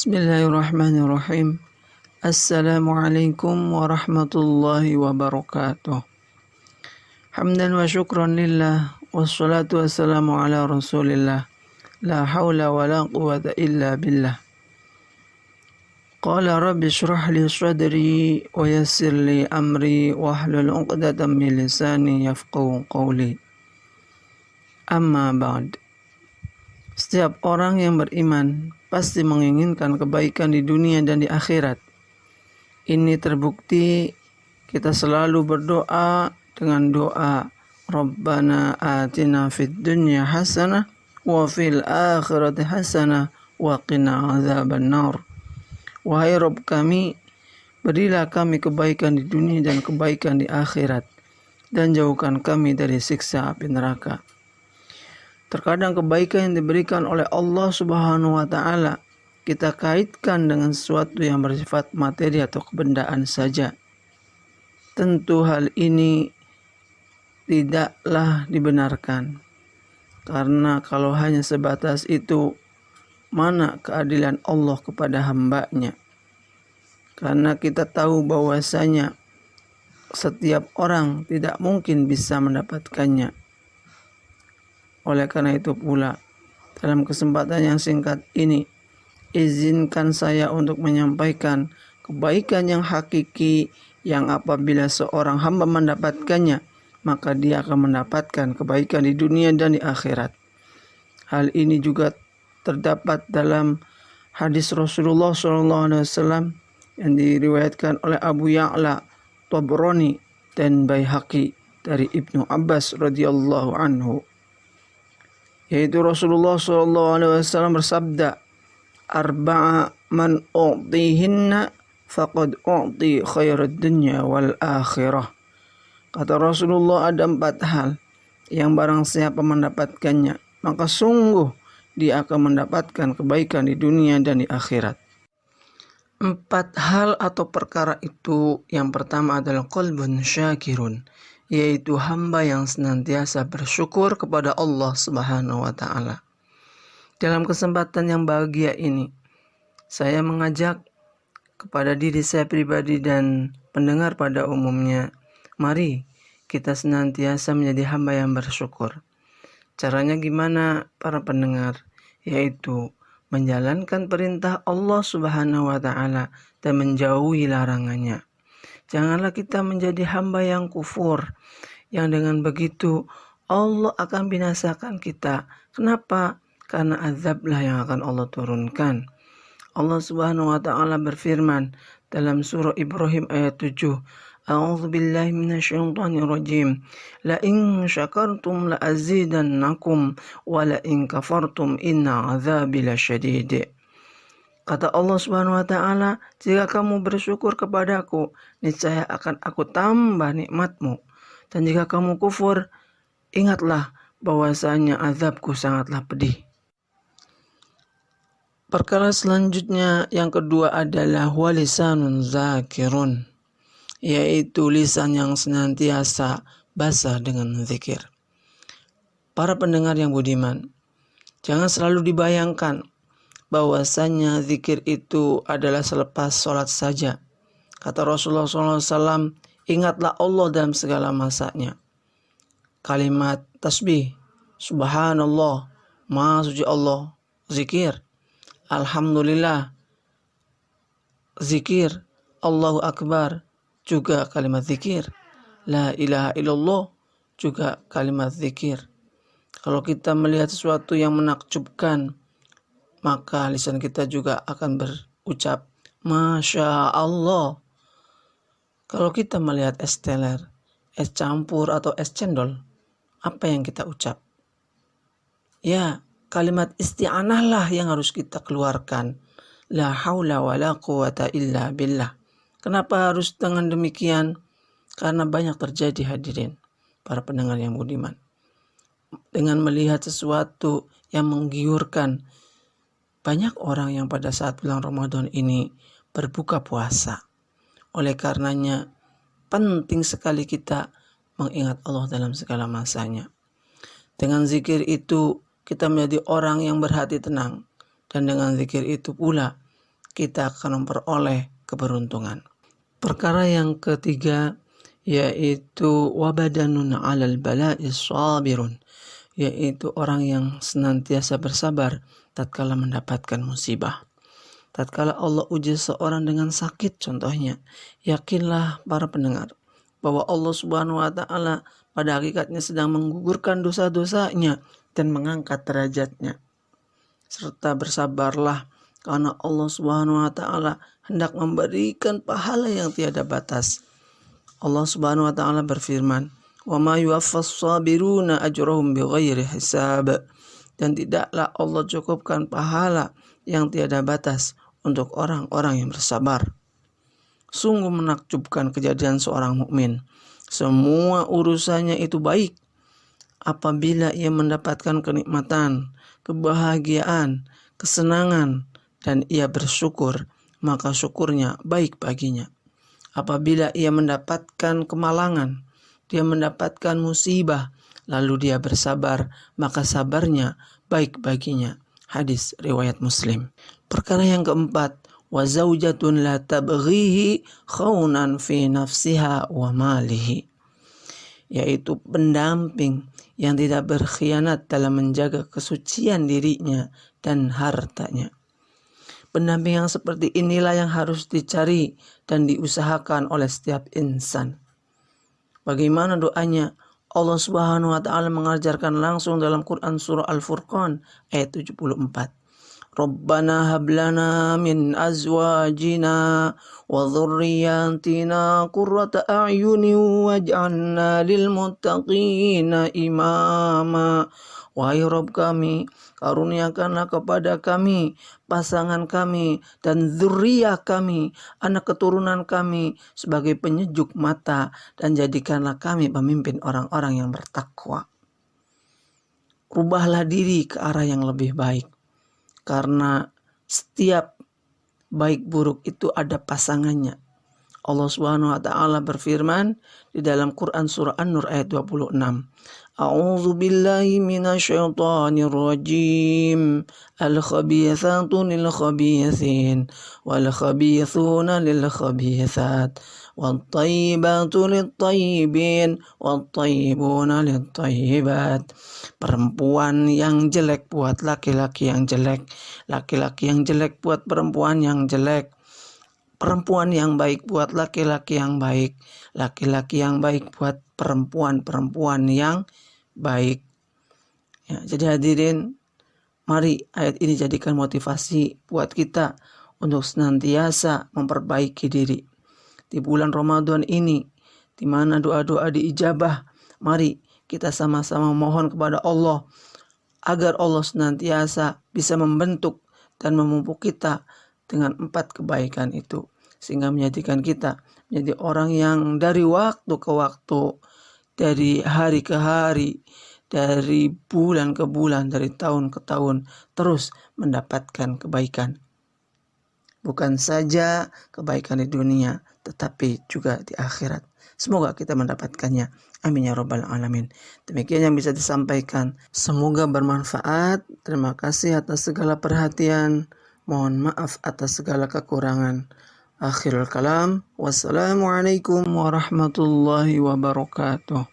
بسم الله الرحمن الرحيم السلام عليكم ورحمة الله وبركاته حمدا وشكرا لله والصلاة والسلام على رسول الله لا حول ولا قوة إلا بالله قال رب اشرح لي صدري ويسر لي أمري واحلل عقدة من لساني يفقه قولي أما بعد Setiap orang yang beriman pasti menginginkan kebaikan di dunia dan di akhirat. Ini terbukti kita selalu berdoa dengan doa Rabbana atina fid dunya hasanah wa fil akhirati hasanah wa qina azaban nar. Wahai Rabb kami, berilah kami kebaikan di dunia dan kebaikan di akhirat dan jauhkan kami dari siksa api neraka. Terkadang kebaikan yang diberikan oleh Allah Subhanahu wa taala kita kaitkan dengan sesuatu yang bersifat materi atau kebendaan saja. Tentu hal ini tidaklah dibenarkan. Karena kalau hanya sebatas itu, mana keadilan Allah kepada hambanya? Karena kita tahu bahwasanya setiap orang tidak mungkin bisa mendapatkannya. Oleh karena itu pula, dalam kesempatan yang singkat ini, izinkan saya untuk menyampaikan kebaikan yang hakiki yang apabila seorang hamba mendapatkannya, maka dia akan mendapatkan kebaikan di dunia dan di akhirat. Hal ini juga terdapat dalam hadis Rasulullah SAW yang diriwayatkan oleh Abu Ya'la, Tabrani, dan Baihaqi dari Ibnu Abbas radhiyallahu anhu yaitu Rasulullah SAW bersabda arba'a man u'tihinna faqad u'ti khairad dunya wal akhirah. Kata Rasulullah ada empat hal. Yang barang siapa mendapatkannya maka sungguh dia akan mendapatkan kebaikan di dunia dan di akhirat. Empat hal atau perkara itu yang pertama adalah qalbun syakirun yaitu hamba yang senantiasa bersyukur kepada Allah Subhanahu wa taala. Dalam kesempatan yang bahagia ini, saya mengajak kepada diri saya pribadi dan pendengar pada umumnya, mari kita senantiasa menjadi hamba yang bersyukur. Caranya gimana para pendengar? Yaitu menjalankan perintah Allah Subhanahu wa taala dan menjauhi larangannya. Janganlah kita menjadi hamba yang kufur, yang dengan begitu Allah akan binasakan kita. Kenapa? Karena azablah yang akan Allah turunkan. Allah Subhanahu wa taala berfirman dalam surah Ibrahim ayat 7. A'udzu billahi minasyaitonir rajim. La in syakartum la azidannakum wa la in kafartum inna azabi lasyadid. Kata Allah Subhanahu wa taala, "Jika kamu bersyukur kepadaku, niscaya akan aku tambah nikmatmu. Dan jika kamu kufur, ingatlah bahwasanya azabku sangatlah pedih." Perkara selanjutnya yang kedua adalah walisanun zakirun, yaitu lisan yang senantiasa basah dengan zikir. Para pendengar yang budiman, jangan selalu dibayangkan bahwasanya zikir itu adalah selepas sholat saja. Kata Rasulullah SAW, ingatlah Allah dalam segala masanya. Kalimat tasbih, subhanallah, maha suci Allah, zikir, alhamdulillah, zikir, Allahu Akbar, juga kalimat zikir. La ilaha illallah, juga kalimat zikir. Kalau kita melihat sesuatu yang menakjubkan, maka lisan kita juga akan berucap Masya Allah. Kalau kita melihat es teler, es campur atau es cendol, apa yang kita ucap? Ya, kalimat isti'anah lah yang harus kita keluarkan. La haula wa la quwata illa billah. Kenapa harus dengan demikian? Karena banyak terjadi hadirin, para pendengar yang budiman. Dengan melihat sesuatu yang menggiurkan, banyak orang yang pada saat bulan Ramadan ini berbuka puasa. Oleh karenanya, penting sekali kita mengingat Allah dalam segala masanya. Dengan zikir itu, kita menjadi orang yang berhati tenang. Dan dengan zikir itu pula, kita akan memperoleh keberuntungan. Perkara yang ketiga yaitu wabadanun alal bala'i sabirun yaitu orang yang senantiasa bersabar tatkala mendapatkan musibah. Tatkala Allah uji seorang dengan sakit contohnya, yakinlah para pendengar bahwa Allah Subhanahu wa taala pada hakikatnya sedang menggugurkan dosa-dosanya dan mengangkat derajatnya. Serta bersabarlah karena Allah Subhanahu wa taala hendak memberikan pahala yang tiada batas. Allah Subhanahu wa taala berfirman, "Wa ma yuwaffas sabiruna ajrahum bighairi hisab." Dan tidaklah Allah cukupkan pahala yang tiada batas untuk orang-orang yang bersabar. Sungguh menakjubkan kejadian seorang mukmin. Semua urusannya itu baik apabila ia mendapatkan kenikmatan, kebahagiaan, kesenangan, dan ia bersyukur, maka syukurnya baik baginya. Apabila ia mendapatkan kemalangan, dia mendapatkan musibah, lalu dia bersabar, maka sabarnya baik baginya. Hadis riwayat Muslim. Perkara yang keempat, wa zaujatun la tabghihi khaunan fi nafsiha wa malihi yaitu pendamping yang tidak berkhianat dalam menjaga kesucian dirinya dan hartanya. Pendamping yang seperti inilah yang harus dicari dan diusahakan oleh setiap insan. Bagaimana doanya? Allah Subhanahu wa taala mengajarkan langsung dalam Quran surah Al-Furqan ayat 74. Rabbana hablana min azwajina wa dhurriyyatina qurrata a'yuni waj'alna lil muttaqina imama. Wahai Rob kami, karuniakanlah kepada kami pasangan kami dan zuriyah kami, anak keturunan kami sebagai penyejuk mata dan jadikanlah kami pemimpin orang-orang yang bertakwa. Rubahlah diri ke arah yang lebih baik. Karena setiap baik buruk itu ada pasangannya. Allah Subhanahu wa taala berfirman di dalam Quran surah An-Nur ayat 26. أعوذ بالله من الشيطان الرجيم الخبيثات للخبيثين والخبيثون للخبيثات والطيبات للطيبين والطيبون للطيبات perempuan yang jelek buat laki-laki yang jelek laki-laki yang jelek buat perempuan yang jelek perempuan yang baik buat laki-laki yang baik laki-laki yang baik buat perempuan-perempuan yang baik. Ya, jadi hadirin, mari ayat ini jadikan motivasi buat kita untuk senantiasa memperbaiki diri. Di bulan Ramadan ini, di mana doa-doa diijabah, mari kita sama-sama mohon kepada Allah agar Allah senantiasa bisa membentuk dan memupuk kita dengan empat kebaikan itu sehingga menjadikan kita menjadi orang yang dari waktu ke waktu dari hari ke hari, dari bulan ke bulan, dari tahun ke tahun, terus mendapatkan kebaikan. Bukan saja kebaikan di dunia, tetapi juga di akhirat. Semoga kita mendapatkannya. Amin ya robbal alamin. Demikian yang bisa disampaikan. Semoga bermanfaat. Terima kasih atas segala perhatian. Mohon maaf atas segala kekurangan. Akhirul kalam. Wassalamualaikum warahmatullahi wabarakatuh.